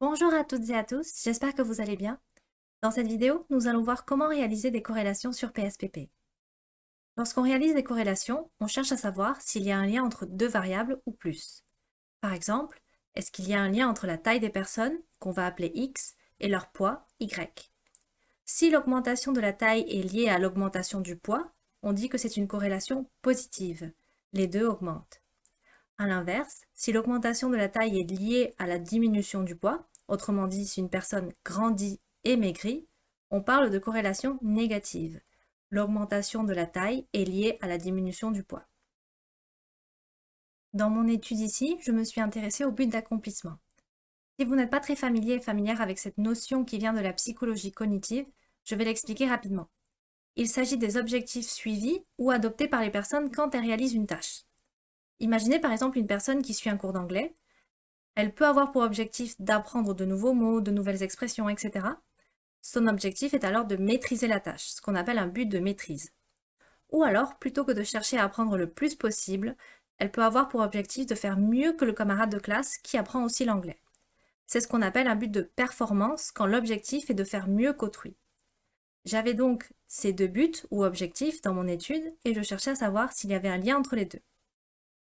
Bonjour à toutes et à tous, j'espère que vous allez bien. Dans cette vidéo, nous allons voir comment réaliser des corrélations sur PSPP. Lorsqu'on réalise des corrélations, on cherche à savoir s'il y a un lien entre deux variables ou plus. Par exemple, est-ce qu'il y a un lien entre la taille des personnes, qu'on va appeler X, et leur poids, Y? Si l'augmentation de la taille est liée à l'augmentation du poids, on dit que c'est une corrélation positive. Les deux augmentent. A l'inverse, si l'augmentation de la taille est liée à la diminution du poids, autrement dit si une personne grandit et maigrit, on parle de corrélation négative. L'augmentation de la taille est liée à la diminution du poids. Dans mon étude ici, je me suis intéressée au but d'accomplissement. Si vous n'êtes pas très familier et familière avec cette notion qui vient de la psychologie cognitive, je vais l'expliquer rapidement. Il s'agit des objectifs suivis ou adoptés par les personnes quand elles réalisent une tâche. Imaginez par exemple une personne qui suit un cours d'anglais. Elle peut avoir pour objectif d'apprendre de nouveaux mots, de nouvelles expressions, etc. Son objectif est alors de maîtriser la tâche, ce qu'on appelle un but de maîtrise. Ou alors, plutôt que de chercher à apprendre le plus possible, elle peut avoir pour objectif de faire mieux que le camarade de classe qui apprend aussi l'anglais. C'est ce qu'on appelle un but de performance quand l'objectif est de faire mieux qu'autrui. J'avais donc ces deux buts ou objectifs dans mon étude et je cherchais à savoir s'il y avait un lien entre les deux.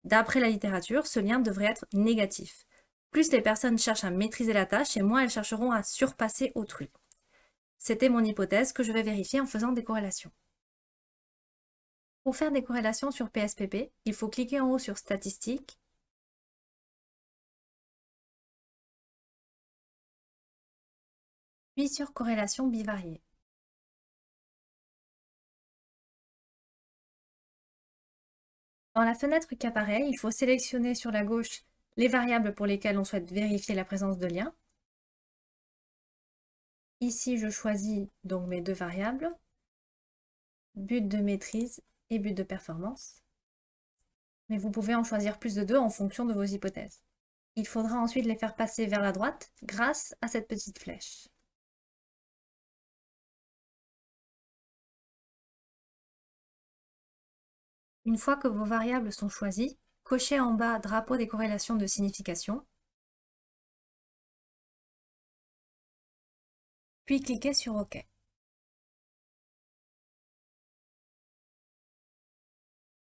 D'après la littérature, ce lien devrait être négatif. Plus les personnes cherchent à maîtriser la tâche et moins elles chercheront à surpasser autrui. C'était mon hypothèse que je vais vérifier en faisant des corrélations. Pour faire des corrélations sur PSPP, il faut cliquer en haut sur Statistiques, puis sur Corrélation bivariée. Dans la fenêtre qui apparaît, il faut sélectionner sur la gauche les variables pour lesquelles on souhaite vérifier la présence de liens. Ici, je choisis donc mes deux variables, but de maîtrise et but de performance. Mais vous pouvez en choisir plus de deux en fonction de vos hypothèses. Il faudra ensuite les faire passer vers la droite grâce à cette petite flèche. Une fois que vos variables sont choisies, cochez en bas Drapeau des corrélations de signification, puis cliquez sur OK.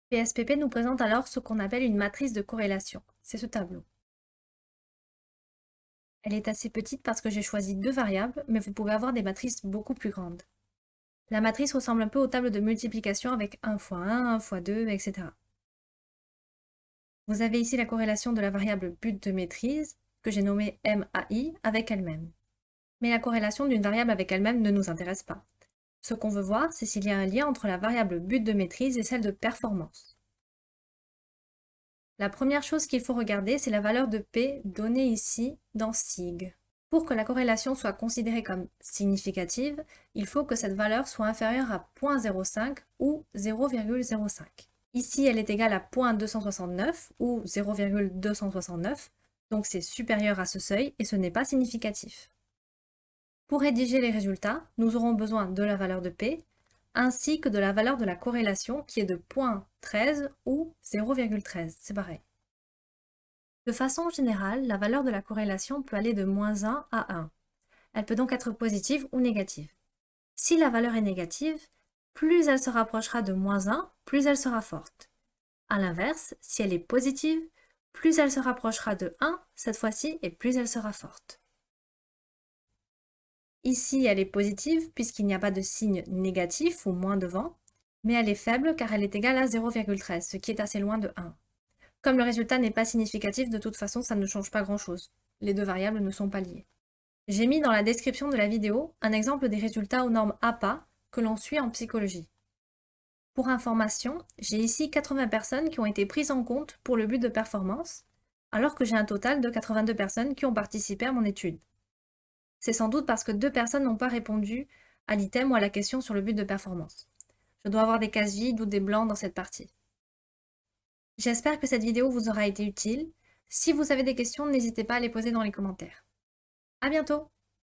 PSPP nous présente alors ce qu'on appelle une matrice de corrélation. C'est ce tableau. Elle est assez petite parce que j'ai choisi deux variables, mais vous pouvez avoir des matrices beaucoup plus grandes. La matrice ressemble un peu aux tables de multiplication avec 1 fois 1, 1 fois 2, etc. Vous avez ici la corrélation de la variable but de maîtrise, que j'ai nommée MAI, avec elle-même. Mais la corrélation d'une variable avec elle-même ne nous intéresse pas. Ce qu'on veut voir, c'est s'il y a un lien entre la variable but de maîtrise et celle de performance. La première chose qu'il faut regarder, c'est la valeur de P donnée ici dans SIG. Pour que la corrélation soit considérée comme significative, il faut que cette valeur soit inférieure à 0.05 ou 0,05. Ici, elle est égale à 0.269 ou 0,269, donc c'est supérieur à ce seuil et ce n'est pas significatif. Pour rédiger les résultats, nous aurons besoin de la valeur de P, ainsi que de la valeur de la corrélation qui est de 0.13 ou 0,13, c'est pareil. De façon générale, la valeur de la corrélation peut aller de moins 1 à 1. Elle peut donc être positive ou négative. Si la valeur est négative, plus elle se rapprochera de moins 1, plus elle sera forte. A l'inverse, si elle est positive, plus elle se rapprochera de 1, cette fois-ci, et plus elle sera forte. Ici, elle est positive puisqu'il n'y a pas de signe négatif ou moins devant, mais elle est faible car elle est égale à 0,13, ce qui est assez loin de 1. Comme le résultat n'est pas significatif, de toute façon, ça ne change pas grand-chose. Les deux variables ne sont pas liées. J'ai mis dans la description de la vidéo un exemple des résultats aux normes APA que l'on suit en psychologie. Pour information, j'ai ici 80 personnes qui ont été prises en compte pour le but de performance, alors que j'ai un total de 82 personnes qui ont participé à mon étude. C'est sans doute parce que deux personnes n'ont pas répondu à l'item ou à la question sur le but de performance. Je dois avoir des cases vides ou des blancs dans cette partie. J'espère que cette vidéo vous aura été utile. Si vous avez des questions, n'hésitez pas à les poser dans les commentaires. À bientôt